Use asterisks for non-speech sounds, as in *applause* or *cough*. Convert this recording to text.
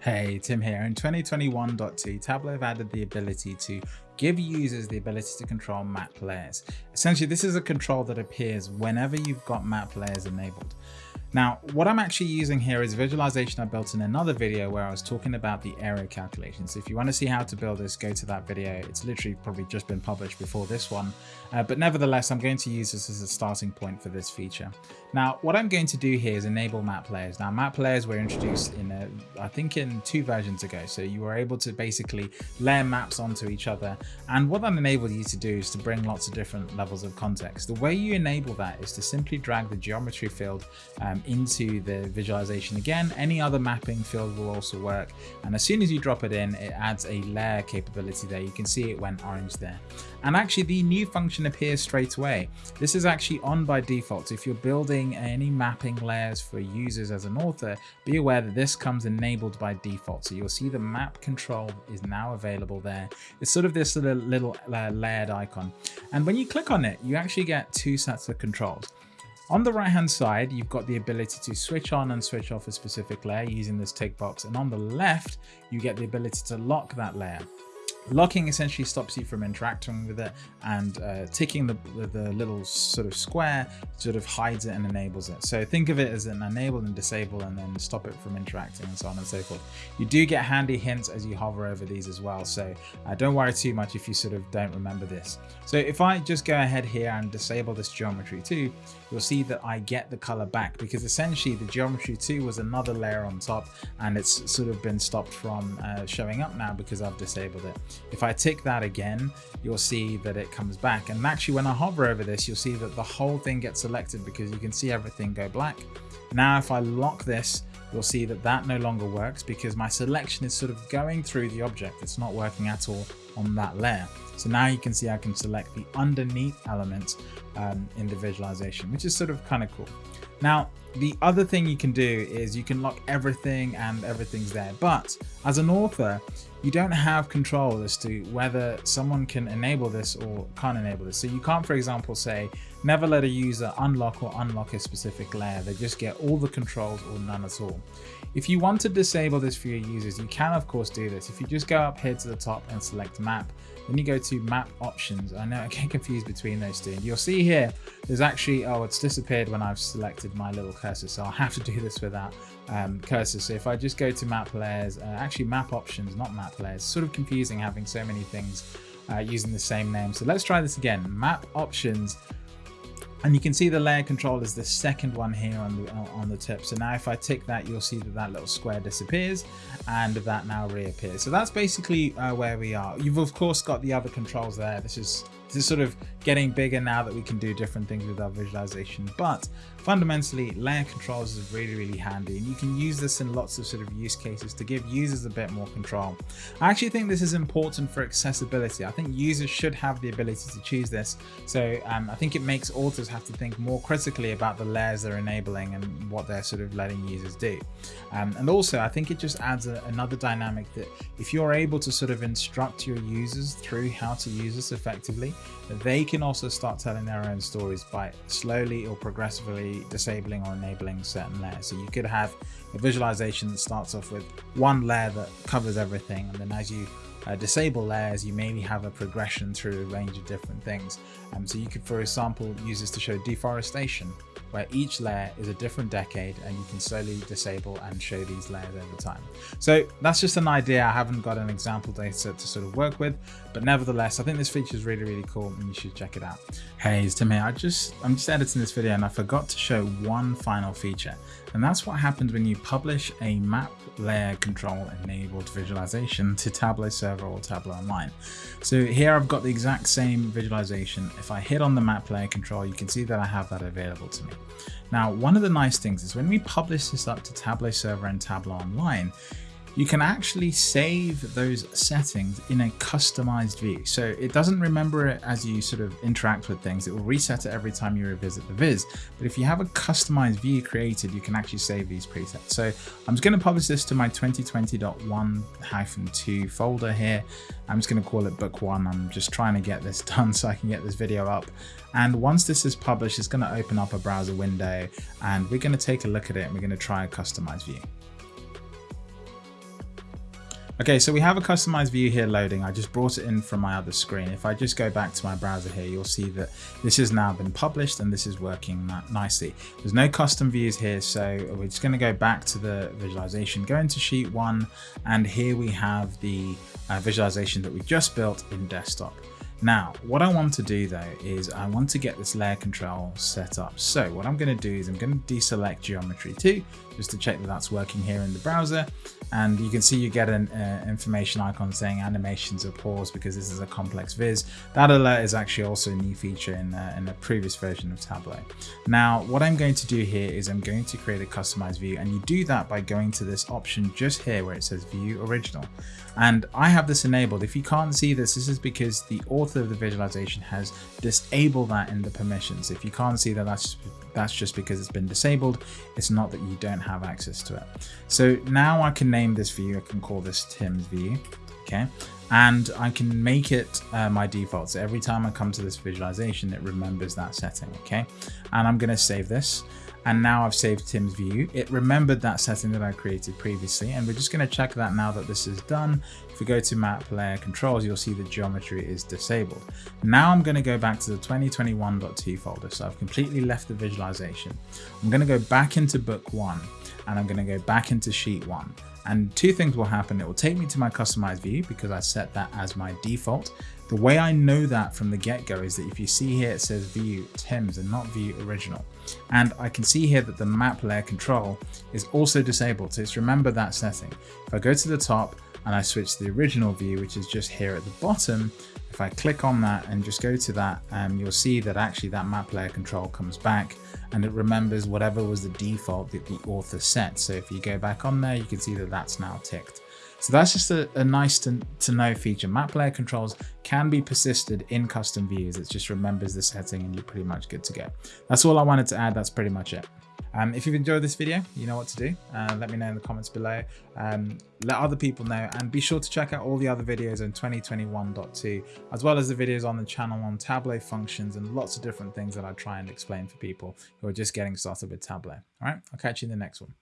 Hey, Tim here. In 2021.2, Tableau have added the ability to give users the ability to control map layers. Essentially, this is a control that appears whenever you've got map layers enabled. Now, what I'm actually using here is visualization I built in another video where I was talking about the area calculations. If you want to see how to build this, go to that video. It's literally probably just been published before this one. Uh, but nevertheless, I'm going to use this as a starting point for this feature. Now, what I'm going to do here is enable map layers. Now, map layers were introduced in, a, I think in two versions ago. So you were able to basically layer maps onto each other. And what that enabled you to do is to bring lots of different levels of context. The way you enable that is to simply drag the geometry field um, into the visualization again. Any other mapping field will also work. And as soon as you drop it in, it adds a layer capability there. You can see it went orange there. And actually the new function appears straight away. This is actually on by default. If you're building any mapping layers for users as an author, be aware that this comes enabled by default. So you'll see the map control is now available there. It's sort of this little, little uh, layered icon. And when you click on it, you actually get two sets of controls. On the right hand side, you've got the ability to switch on and switch off a specific layer using this tick box. And on the left, you get the ability to lock that layer. Locking essentially stops you from interacting with it and uh, ticking the, the little sort of square sort of hides it and enables it. So think of it as an enable and disable and then stop it from interacting and so on and so forth. You do get handy hints as you hover over these as well. So uh, don't worry too much if you sort of don't remember this. So if I just go ahead here and disable this geometry too, you'll see that I get the color back because essentially the geometry 2 was another layer on top and it's sort of been stopped from uh, showing up now because I've disabled it. If I tick that again, you'll see that it comes back. And actually when I hover over this, you'll see that the whole thing gets selected because you can see everything go black. Now, if I lock this, you'll see that that no longer works because my selection is sort of going through the object. It's not working at all on that layer. So now you can see I can select the underneath elements um, in the visualization, which is sort of kind of cool. Now, the other thing you can do is you can lock everything and everything's there. But as an author, you don't have control as to whether someone can enable this or can't enable this. So you can't, for example, say, never let a user unlock or unlock a specific layer. They just get all the controls or none at all. If you want to disable this for your users, you can of course do this. If you just go up here to the top and select map, then you go to map options. I know I get confused between those two. You'll see here, there's actually, oh, it's disappeared when I've selected my little cursor. So I'll have to do this without um, cursor. So if I just go to map layers, uh, actually map options, not map layers, sort of confusing having so many things uh, using the same name. So let's try this again. Map options, and you can see the layer control is the second one here on the on the tip. So now if I tick that, you'll see that that little square disappears and that now reappears. So that's basically uh, where we are. You've of course got the other controls there. This is is sort of getting bigger now that we can do different things with our visualization. But fundamentally, layer controls is really, really handy. And you can use this in lots of sort of use cases to give users a bit more control. I actually think this is important for accessibility. I think users should have the ability to choose this. So um, I think it makes authors have to think more critically about the layers they're enabling and what they're sort of letting users do. Um, and also, I think it just adds a, another dynamic that if you're able to sort of instruct your users through how to use this effectively, they can also start telling their own stories by slowly or progressively disabling or enabling certain layers. So you could have a visualization that starts off with one layer that covers everything and then as you uh, disable layers, you maybe have a progression through a range of different things. Um, so you could, for example, use this to show deforestation where each layer is a different decade and you can slowly disable and show these layers over time. So that's just an idea. I haven't got an example data to sort of work with, but nevertheless, I think this feature is really, really cool and you should check it out. Hey, it's Tim here. I just, I'm just editing this video and I forgot to show one final feature. And that's what happens when you publish a map layer control enabled visualization to Tableau Server or Tableau Online. So here I've got the exact same visualization. If I hit on the map layer control, you can see that I have that available to me. Now, one of the nice things is when we publish this up to Tableau Server and Tableau Online, you can actually save those settings in a customized view. So it doesn't remember it as you sort of interact with things. It will reset it every time you revisit the viz. But if you have a customized view created, you can actually save these presets. So I'm just going to publish this to my 2020.1-2 folder here. I'm just going to call it book one. I'm just trying to get this *laughs* done so I can get this video up. And once this is published, it's going to open up a browser window and we're going to take a look at it and we're going to try a customized view. Okay, so we have a customized view here loading. I just brought it in from my other screen. If I just go back to my browser here, you'll see that this has now been published and this is working nicely. There's no custom views here, so we're just gonna go back to the visualization, go into sheet one, and here we have the uh, visualization that we just built in desktop. Now, what I want to do though is I want to get this layer control set up. So what I'm going to do is I'm going to deselect geometry 2 just to check that that's working here in the browser. And you can see you get an uh, information icon saying animations are paused because this is a complex viz. That alert is actually also a new feature in, uh, in a previous version of Tableau. Now, what I'm going to do here is I'm going to create a customized view and you do that by going to this option just here where it says view original. And I have this enabled. If you can't see this, this is because the author of the visualization has disabled that in the permissions. If you can't see that, that's that's just because it's been disabled. It's not that you don't have access to it. So now I can name this view. I can call this Tim's view. Okay. And I can make it uh, my default. So every time I come to this visualization, it remembers that setting. Okay. And I'm going to save this and now I've saved Tim's view. It remembered that setting that I created previously and we're just going to check that now that this is done. If we go to map layer controls, you'll see the geometry is disabled. Now I'm going to go back to the 2021.2 folder. So I've completely left the visualization. I'm going to go back into book one and I'm going to go back into sheet one. And two things will happen. It will take me to my customized view because I set that as my default. The way I know that from the get-go is that if you see here it says view Tim's and not view original. And I can see here that the map layer control is also disabled. So it's remember that setting. If I go to the top and I switch to the original view, which is just here at the bottom, if I click on that and just go to that, um, you'll see that actually that map layer control comes back and it remembers whatever was the default that the author set. So if you go back on there, you can see that that's now ticked. So that's just a, a nice to, to know feature. Map layer controls can be persisted in custom views. It just remembers the setting and you're pretty much good to go. That's all I wanted to add. That's pretty much it. Um, if you've enjoyed this video, you know what to do. Uh, let me know in the comments below. Um, let other people know and be sure to check out all the other videos on 2021.2 as well as the videos on the channel on Tableau functions and lots of different things that I try and explain for people who are just getting started with Tableau. All right, I'll catch you in the next one.